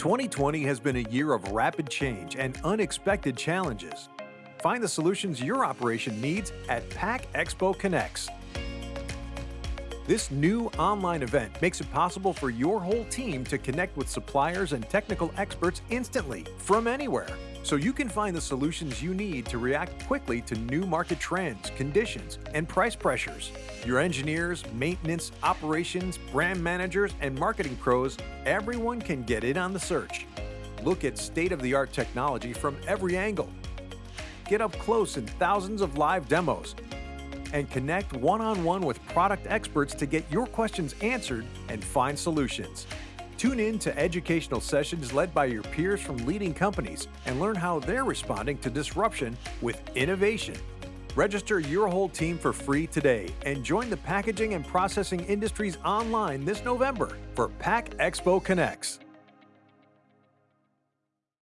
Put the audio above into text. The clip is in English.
2020 has been a year of rapid change and unexpected challenges. Find the solutions your operation needs at Pack Expo Connects. This new online event makes it possible for your whole team to connect with suppliers and technical experts instantly from anywhere so you can find the solutions you need to react quickly to new market trends, conditions, and price pressures. Your engineers, maintenance, operations, brand managers, and marketing pros, everyone can get in on the search. Look at state-of-the-art technology from every angle. Get up close in thousands of live demos and connect one-on-one with product experts to get your questions answered and find solutions. Tune in to educational sessions led by your peers from leading companies and learn how they're responding to disruption with innovation. Register your whole team for free today and join the packaging and processing industries online this November for Pack Expo Connects.